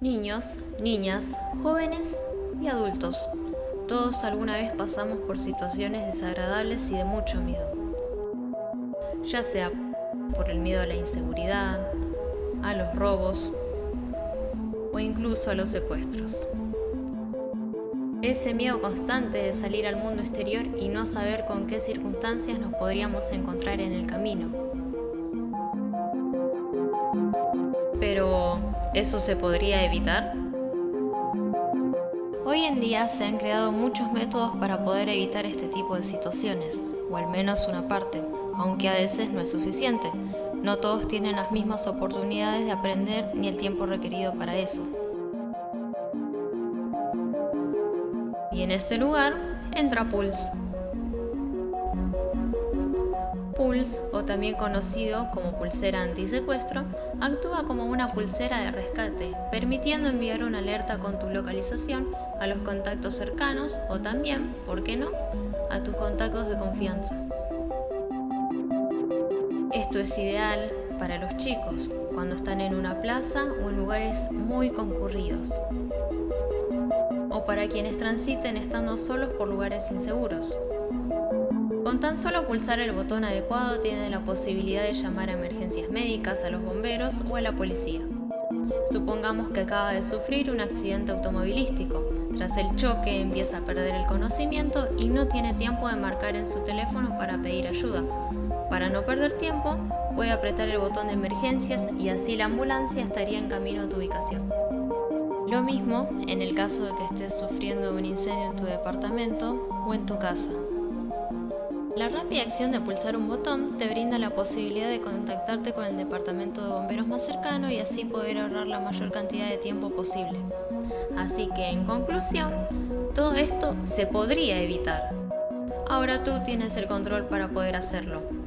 Niños, niñas, jóvenes y adultos. Todos alguna vez pasamos por situaciones desagradables y de mucho miedo. Ya sea por el miedo a la inseguridad, a los robos o incluso a los secuestros. Ese miedo constante de salir al mundo exterior y no saber con qué circunstancias nos podríamos encontrar en el camino. ¿Eso se podría evitar? Hoy en día se han creado muchos métodos para poder evitar este tipo de situaciones, o al menos una parte, aunque a veces no es suficiente. No todos tienen las mismas oportunidades de aprender ni el tiempo requerido para eso. Y en este lugar entra Pulse. Pulse, o también conocido como pulsera antisecuestro, actúa como una pulsera de rescate, permitiendo enviar una alerta con tu localización a los contactos cercanos o también, ¿por qué no?, a tus contactos de confianza. Esto es ideal para los chicos cuando están en una plaza o en lugares muy concurridos o para quienes transiten estando solos por lugares inseguros. Con tan solo pulsar el botón adecuado tienen la posibilidad de llamar a emergencias médicas, a los bomberos o a la policía. Supongamos que acaba de sufrir un accidente automovilístico. Tras el choque empieza a perder el conocimiento y no tiene tiempo de marcar en su teléfono para pedir ayuda. Para no perder tiempo, puede apretar el botón de emergencias y así la ambulancia estaría en camino a tu ubicación. Lo mismo en el caso de que estés sufriendo un incendio en tu departamento o en tu casa. La rápida acción de pulsar un botón te brinda la posibilidad de contactarte con el departamento de bomberos más cercano y así poder ahorrar la mayor cantidad de tiempo posible. Así que en conclusión, todo esto se podría evitar. Ahora tú tienes el control para poder hacerlo.